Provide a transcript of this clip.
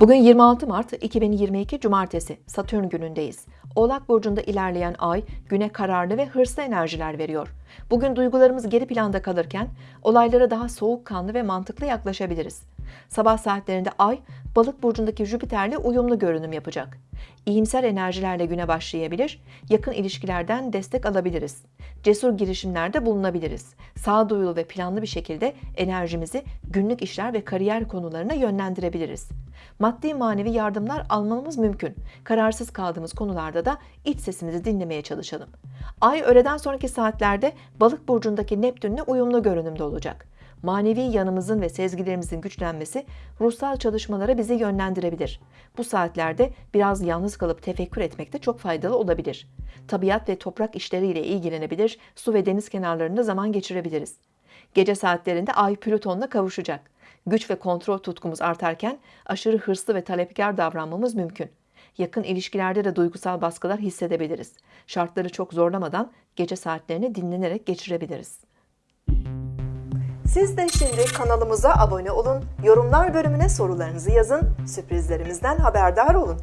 Bugün 26 Mart 2022 Cumartesi Satürn günündeyiz. Oğlak burcunda ilerleyen ay güne kararlı ve hırslı enerjiler veriyor. Bugün duygularımız geri planda kalırken olaylara daha soğukkanlı ve mantıklı yaklaşabiliriz. Sabah saatlerinde ay balık burcundaki Jüpiter'le uyumlu görünüm yapacak. İyimser enerjilerle güne başlayabilir, yakın ilişkilerden destek alabiliriz. Cesur girişimlerde bulunabiliriz. Sağduyulu ve planlı bir şekilde enerjimizi günlük işler ve kariyer konularına yönlendirebiliriz. Maddi manevi yardımlar almamız mümkün. Kararsız kaldığımız konularda da iç sesimizi dinlemeye çalışalım. Ay öğleden sonraki saatlerde balık burcundaki Neptün'le uyumlu görünümde olacak. Manevi yanımızın ve sezgilerimizin güçlenmesi ruhsal çalışmalara bizi yönlendirebilir. Bu saatlerde biraz yalnız kalıp tefekkür etmek de çok faydalı olabilir. Tabiat ve toprak işleriyle ilgilenebilir, su ve deniz kenarlarında zaman geçirebiliriz. Gece saatlerinde Ay Plüton'la kavuşacak. Güç ve kontrol tutkumuz artarken aşırı hırslı ve talepkar davranmamız mümkün. Yakın ilişkilerde de duygusal baskılar hissedebiliriz. Şartları çok zorlamadan gece saatlerini dinlenerek geçirebiliriz. Siz de şimdi kanalımıza abone olun, yorumlar bölümüne sorularınızı yazın, sürprizlerimizden haberdar olun.